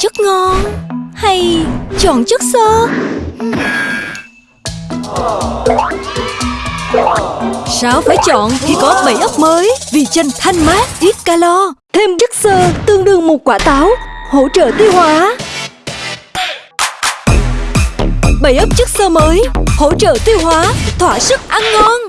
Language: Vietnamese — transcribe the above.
chất ngon hay chọn chất xơ? Sao phải chọn khi có bảy ấp mới? Vì chanh thanh mát, ít calo. Thêm chất xơ tương đương một quả táo Hỗ trợ tiêu hóa. Bảy ấp chất xơ mới Hỗ trợ tiêu hóa, thỏa sức ăn ngon.